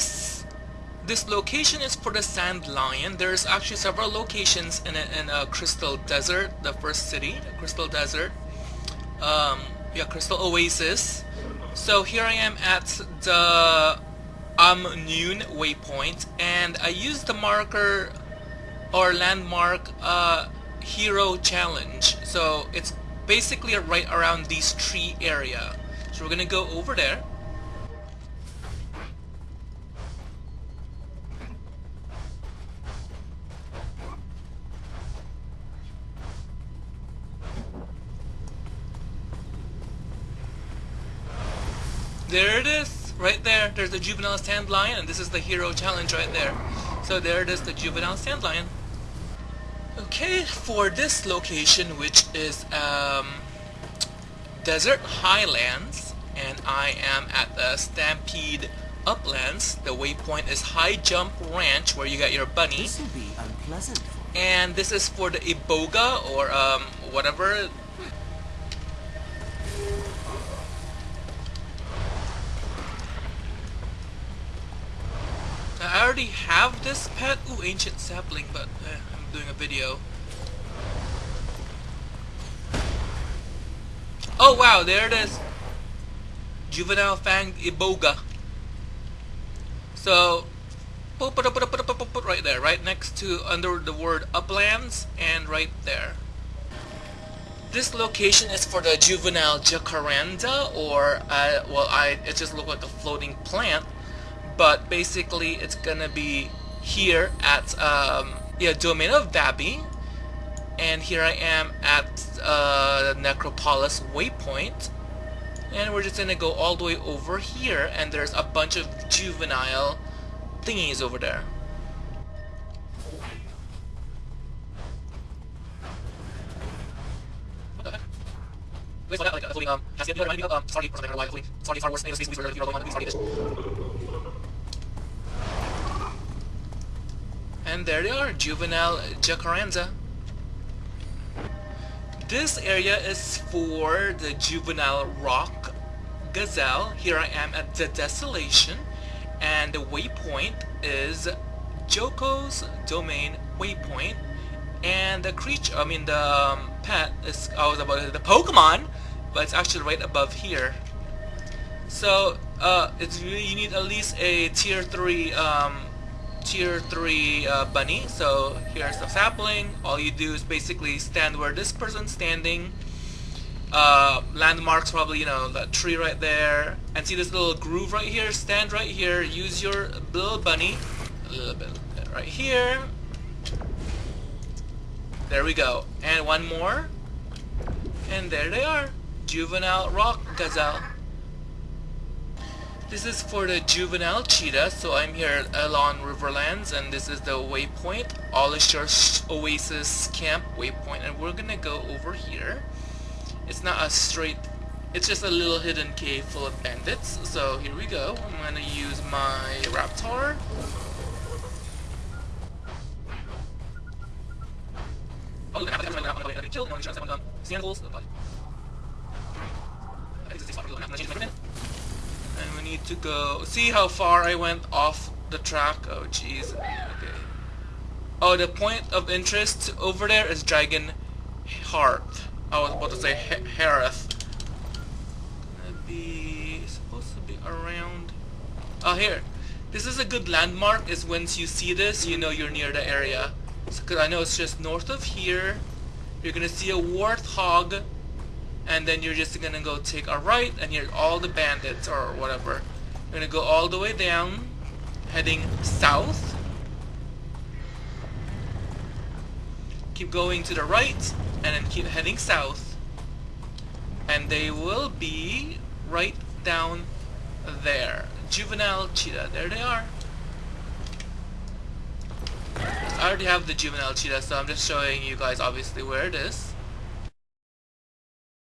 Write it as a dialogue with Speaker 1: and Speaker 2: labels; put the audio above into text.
Speaker 1: this this location is for the Sand Lion. There's actually several locations in a, in a Crystal Desert, the first city, Crystal Desert. Um, yeah, Crystal Oasis. So here I am at the Amnoon waypoint, and I used the marker or landmark uh, hero challenge. So it's basically right around these tree area. So we're gonna go over there. There it is, right there. There's the juvenile sand lion, and this is the hero challenge right there. So there it is, the juvenile sand lion. Okay, for this location, which is um, Desert Highlands, and I am at the Stampede Uplands. The waypoint is High Jump Ranch, where you got your bunny.
Speaker 2: This will be unpleasant
Speaker 1: And this is for the Iboga, or um, whatever I already have this pet. Ooh, ancient sapling, but eh, I'm doing a video. Oh wow, there it is. Juvenile Fang Iboga. So, right there, right next to under the word uplands, and right there. This location is for the juvenile jacaranda, or uh, well, I it just looked like a floating plant but basically it's gonna be here at um, yeah domain of Vabbi and here I am at uh, Necropolis waypoint and we're just gonna go all the way over here and there's a bunch of juvenile thingies over there what the heck? Wait, so that, like, uh, floating, um, casket, you know, reminding me of, um, sorry, or something, I don't know why, floating, sorry, Star Wars, Space, Space, Space, you know, the one, sorry, And there they are, juvenile jacaranda. This area is for the juvenile rock gazelle. Here I am at the desolation and the waypoint is Joko's domain waypoint and the creature, I mean the um, pet is, I was about the Pokemon, but it's actually right above here. So uh, it's you need at least a tier 3 um, tier 3 uh, bunny. So here's the sapling. All you do is basically stand where this person's standing. Uh, landmarks probably, you know, that tree right there. And see this little groove right here? Stand right here. Use your little bunny. A little bit right here. There we go. And one more. And there they are. Juvenile rock gazelle. This is for the juvenile cheetah, so I'm here at Elon Riverlands and this is the waypoint, Alishar Oasis Camp waypoint and we're gonna go over here. It's not a straight, it's just a little hidden cave full of bandits, so here we go. I'm gonna use my Raptor. Oh, we need to go. See how far I went off the track? Oh jeez. Okay. Oh the point of interest over there is Dragon Heart. I was about to say Harith gonna be supposed to be around. Oh here. This is a good landmark is once you see this you know you're near the area. Because I know it's just north of here. You're gonna see a warthog and then you're just gonna go take a right and here's all the bandits or whatever you're gonna go all the way down heading south. Keep going to the right and then keep heading south. And they will be right down there. Juvenile cheetah there they are. I already have the juvenile cheetah so I'm just showing you guys obviously where it is